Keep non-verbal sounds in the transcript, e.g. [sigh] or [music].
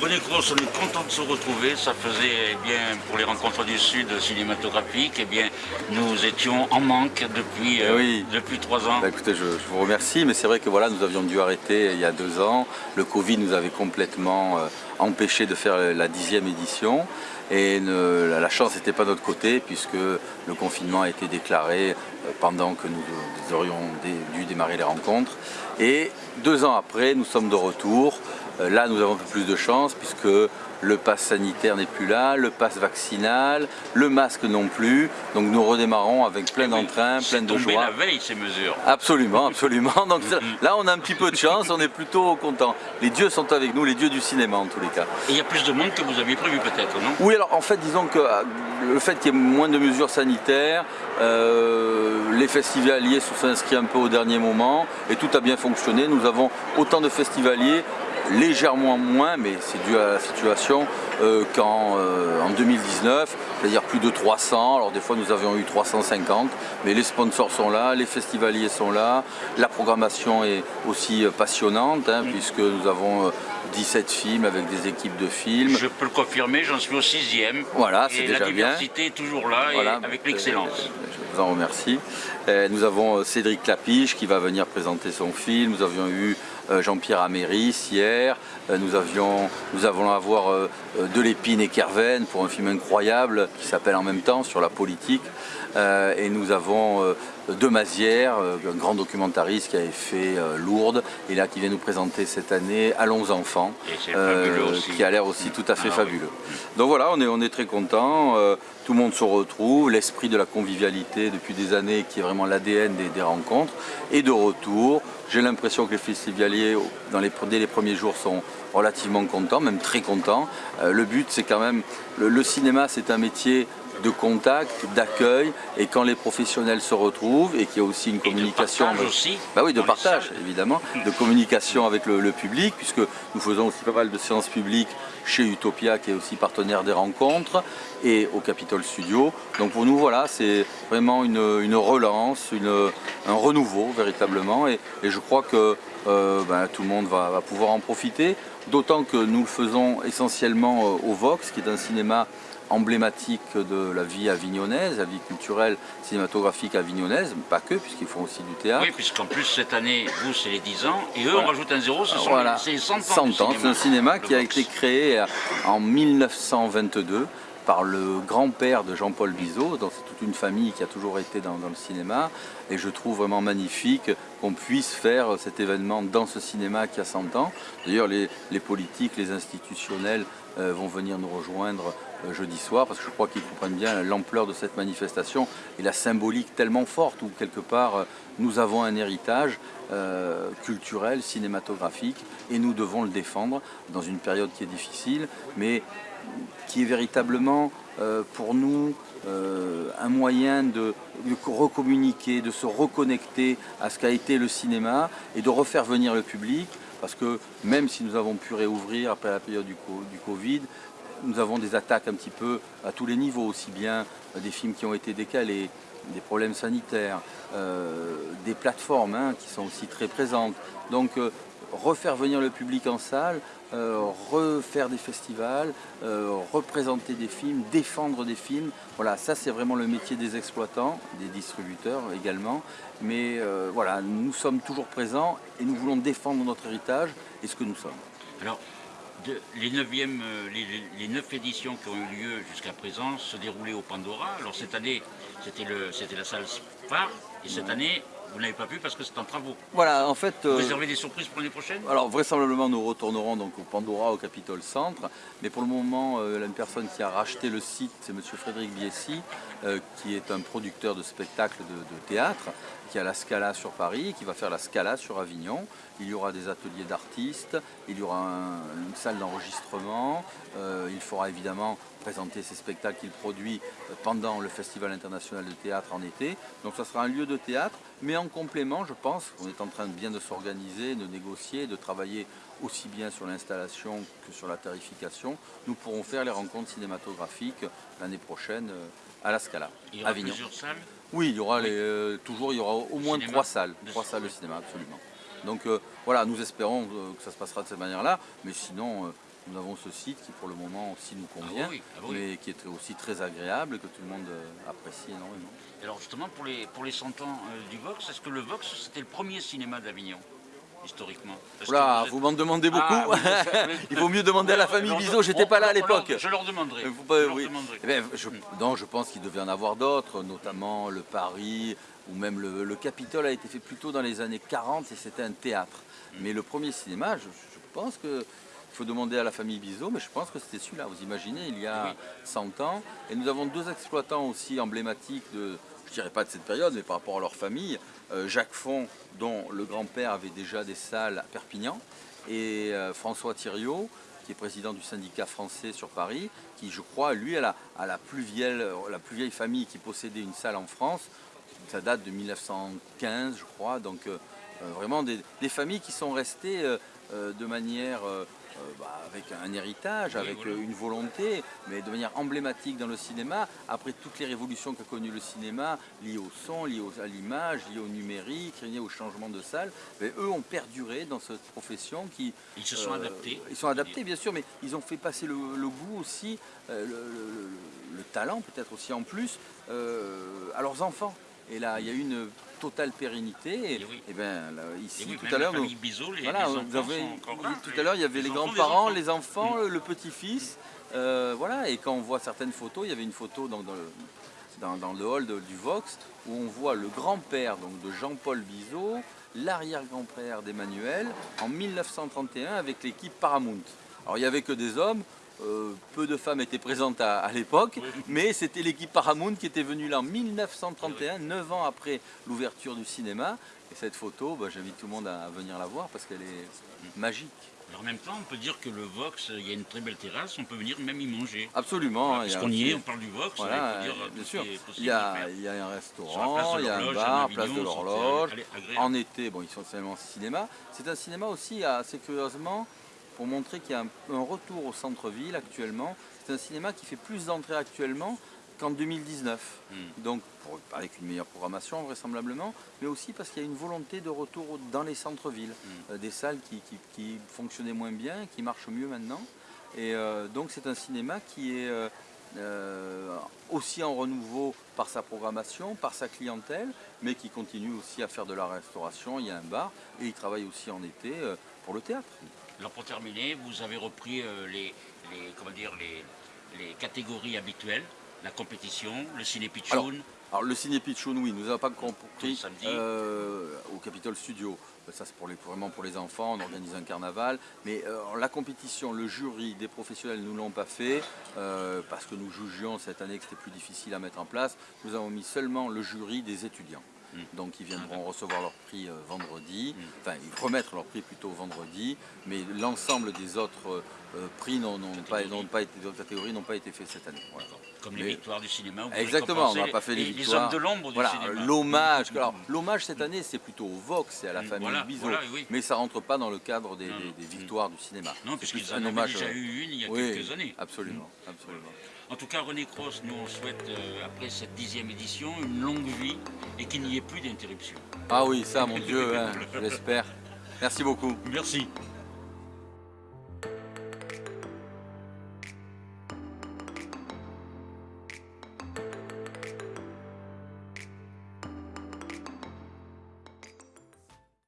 René Cross, on est content de se retrouver. Ça faisait, eh bien, pour les rencontres du Sud cinématographiques, eh bien, nous étions en manque depuis, euh, Oui. depuis trois ans. Bah, écoutez, je, je vous remercie, mais c'est vrai que voilà, nous avions dû arrêter il y a deux ans. Le Covid nous avait complètement euh, empêché de faire la dixième édition. Et ne- la- la chance n'était pas de notre côté puisque le confinement a été déclaré euh, pendant que nous, nous aurions dé- dû démarrer les rencontres. Et deux ans après, nous sommes de retour. Euh, Là, nous avons un peu plus de chance puisque le pass sanitaire n'est plus là, le pass vaccinal, le masque non plus. Donc nous redémarrons avec plein d'entrain, C'est plein de joie. la veille, ces mesures. Absolument, absolument. Donc ça- là, on a un petit peu de chance, on est plutôt content. Les dieux sont avec nous, les dieux du cinéma en tous les cas. Et il y a plus de monde que vous aviez prévu peut-être, non? Oui, alors en fait, disons que euh, le fait qu'il y ait moins de mesures sanitaires, euh, les festivaliers se sont inscrits un peu au dernier moment et tout a bien fonctionné. Nous avons autant de festivaliers, légèrement moins, mais c'est dû à la situation, euh, qu'en euh, en 2019, c'est-à-dire plus de 300. Alors des fois, nous avions eu 350, mais les sponsors sont là, les festivaliers sont là, la programmation est aussi euh, passionnante, hein, puisque nous avons euh, 17 films avec des équipes de films. Je peux le confirmer, j'en suis au sixième. Voilà, c'est Et déjà la bien. diversité est toujours là, Voilà. et avec l'excellence. Je vous en remercie. Nous avons Cédric Clapiche qui va venir présenter son film. Nous avions eu Jean-Pierre Améris hier. Euh, Nous, avions, nous allons avoir euh, euh, Delépine et Kerven pour un film incroyable qui s'appelle en même temps sur la politique. Euh, Et nous avons euh, De Mazière, euh, un grand documentariste qui avait fait Lourdes et là qui vient nous présenter cette année Allons enfants, Et qui a l'air aussi tout à fait Ah oui. fabuleux. Donc voilà, on est, on est très content. tout le monde se retrouve. L'esprit de la convivialité depuis des années, qui est vraiment l'ADN des, des rencontres, est de retour. J'ai l'impression que les festivaliers, dans les, dès les premiers jours, sont relativement contents, même très contents. Euh, le but, c'est quand même. Le cinéma, c'est un métier de contact, d'accueil, et quand les professionnels se retrouvent et qu'il y a aussi une Et de communication, partage aussi bah oui, de partage, évidemment, de communication avec le, le public, puisque nous faisons aussi pas mal de séances publiques chez Utopia, qui est aussi partenaire des rencontres, et au Capitol Studio. Donc pour nous, voilà, c'est vraiment une, une relance, une- un renouveau véritablement, et, et je crois que euh, ben, tout le monde va, va pouvoir en profiter, d'autant que nous le faisons essentiellement euh, au Vox, qui est un cinéma emblématique de la vie avignonnaise, la vie culturelle cinématographique avignonnaise, pas que, puisqu'ils font aussi du théâtre. Oui, puisqu'en plus, cette année, vous, c'est les 10 ans, et eux, on rajoute un zéro, ce sont Voilà. les, c'est les 100 ans. 100 du ans. C'est un cinéma qui a été créé euh, en 1922 par le grand-père de Jean-Paul Bizot. Donc c'est toute une famille qui a toujours été dans, dans le cinéma. Et je trouve vraiment magnifique qu'on puisse faire cet événement dans ce cinéma qui a 100 ans. D'ailleurs, les, les politiques, les institutionnels euh, vont venir nous rejoindre euh, jeudi soir parce que je crois qu'ils comprennent bien l'ampleur de cette manifestation et la symbolique tellement forte où quelque part euh, nous avons un héritage euh, culturel, cinématographique et nous devons le défendre dans une période qui est difficile mais qui est véritablement euh, pour nous euh, un moyen de, recommuniquer, de se reconnecter à ce qu'a été le cinéma et de refaire venir le public parce que même si nous avons pu réouvrir après la période du Covid, nous avons des attaques un petit peu à tous les niveaux, aussi bien des films qui ont été décalés, des problèmes sanitaires, euh, des plateformes hein, qui sont aussi très présentes. Donc euh, refaire venir le public en salle, euh, refaire des festivals, représenter des films, défendre des films, voilà, ça c'est vraiment le métier des exploitants, des distributeurs également. Mais voilà, nous sommes toujours présents et nous voulons défendre notre héritage et ce que nous sommes. Alors, les, neuvièmes, euh, les, éditions qui ont eu lieu jusqu'à présent se déroulaient au Pandora. Alors cette année, c'était la salle phare, et cette année, vous n'avez pas pu parce que c'est en travaux. Voilà, en fait. Vous euh, réservez des surprises pour l'année prochaine? Alors vraisemblablement nous retournerons donc au Pandora, au Capitol Centre, mais pour le moment euh, une personne qui a racheté le site c'est M. Frédéric Biessy, euh, qui est un producteur de spectacles de, de théâtre, qui a la Scala sur Paris, qui va faire la Scala sur Avignon. Il y aura des ateliers d'artistes, il y aura un- une salle d'enregistrement, euh, il faudra évidemment présenter ses spectacles qu'il produit euh, pendant le Festival international de théâtre en été. Donc ça sera un lieu de théâtre, mais en complément, je pense, on est en train de bien de s'organiser, de négocier, de travailler aussi bien sur l'installation que sur la tarification. Nous pourrons faire les rencontres cinématographiques l'année prochaine euh, à la Scala, Il y aura Avignon. plusieurs salles Oui, il y aura les, euh, toujours il y aura au moins Cinéma. trois salles, trois salles de cinéma absolument. Donc euh, voilà, nous espérons que ça se passera de cette manière-là, mais sinon euh, nous avons ce site qui pour le moment aussi nous Ah convient, oui, ah oui. mais qui est aussi très agréable et que tout le monde euh, apprécie énormément. Alors justement, pour les, pour les 100 ans euh, du Vox, est-ce que le Vox, c'était le premier cinéma d'Avignon, historiquement? Oula, vous êtes- m'en demandez beaucoup. Ah, oui, [laughs] oui. Il vaut mieux demander à la famille Bizot, j'étais pas là à on leur- l'époque. Je leur demanderai. Je leur oui. demanderai. Eh ben, je, non, je pense qu'il devait en avoir d'autres, notamment le Paris ou même le, le Capitole a été fait plutôt dans les années 40 et c'était un théâtre. Mais le premier cinéma, je, je pense que faut demander à la famille Bizot, mais je pense que c'était celui-là. Vous imaginez, il y a Oui. 100 ans. Et nous avons deux exploitants aussi emblématiques de, je dirais pas de cette période, mais par rapport à leur famille. Euh, Jacques Font, dont le grand-père avait déjà des salles à Perpignan, et euh, François Thiriot, qui est président du syndicat français sur Paris, qui je crois, lui, a la, a la, plus, vieille, la plus vieille famille qui possédait une salle en France. Ça date de 1915, je crois. Donc euh, vraiment des, des familles qui sont restées de manière bah, avec un héritage, avec euh, une volonté, mais de manière emblématique dans le cinéma. Après toutes les révolutions qu'a connues le cinéma, liées au son, liées à l'image, liées au numérique, liées au changement de salle, mais eux ont perduré dans cette profession qui... Ils se sont euh, adaptés. Ils sont adaptés, bien sûr, mais ils ont fait passer le, le goût aussi, euh, le, le- le talent peut-être aussi en plus, euh, à leurs enfants. Et là, il y a eu une totale pérennité. Et, Et oui. et ben, là, Et ici, oui, tout à l'heure, nous- voilà, tout à l'heure, il y avait les, grands-parents, les enfants, le, le petit-fils. euh, voilà, et quand on voit certaines photos, il y avait une photo dans, dans le, dans- dans le hall de- du Vox où on voit le grand-père donc, de Jean-Paul Bizot, l'arrière-grand-père d'Emmanuel, en 1931 avec l'équipe Paramount. Alors il n'y avait que des hommes, euh, peu de femmes étaient présentes à, à l'époque, mais c'était l'équipe Paramount qui était venue là en 1931, 9 ans après l'ouverture du cinéma. Et cette photo, bah, j'invite tout le monde à venir la voir parce qu'elle est magique. Alors, en même temps, on peut dire que le Vox, il y a une très belle terrasse, on peut venir même y manger. Absolument. hein, il y a Parce qu'on y aussi- est, on parle du Vox, Voilà, il faut dire bien sûr. Il y, a, il y a un restaurant, il y a un bar, place de l'horloge. En été, bon, ils sont essentiellement cinéma. C'est un cinéma aussi assez curieusement pour montrer qu'il y a un, un retour au centre-ville actuellement. C'est un cinéma qui fait plus d'entrées actuellement qu'en 2019. Hmm. Donc pour- avec une meilleure programmation vraisemblablement, mais aussi parce qu'il y a une volonté de retour dans les centres-villes. Hmm. Euh, des salles qui, qui- qui fonctionnaient moins bien, qui marchent mieux maintenant. Et euh, donc c'est un cinéma qui est euh, aussi en renouveau par sa programmation, par sa clientèle, mais qui continue aussi à faire de la restauration. Il y a un bar et il travaille aussi en été pour le théâtre. Alors pour terminer, vous avez repris euh, les, les- comment dire, les, les catégories habituelles, la compétition, le ciné pitchoun. Alors le ciné Pitchoun, oui, nous n'avons pas compris euh, au Capitol Studio. Ça c'est pour les, vraiment pour les enfants, on organise un carnaval. Mais euh, la compétition, le jury des professionnels ne l'ont pas fait euh, parce que nous jugions cette année que c'était plus difficile à mettre en place. Nous avons mis seulement le jury des étudiants. Mm. Donc ils viendront recevoir leur prix euh, vendredi, enfin ils remettre leur prix plutôt vendredi, mais l'ensemble des autres euh, prix n'ont pas, pas été, d'autres catégories n'ont pas été faits cette année. Voilà. Comme les Mais- victoires du cinéma. vous Exactement, on n'a pas fait les, les, victoires. hommes de l'ombre du voilà, cinéma. L'hommage, alors l'hommage cette année c'est plutôt au Vox et à la Mm, famille voilà, Bizot, voilà, oui. mais ça rentre pas dans le cadre des, Non, des- non. des victoires du cinéma. Non, puisqu'ils en hommage. déjà euh, eu une il y a oui, quelques années. Absolument, absolument. En tout cas, René Cross, nous on souhaite, euh, après cette dixième édition, une longue vie et qu'il n'y ait plus d'interruption. Ah oui, ça mon Dieu, hein, je l'espère. Merci beaucoup. Merci.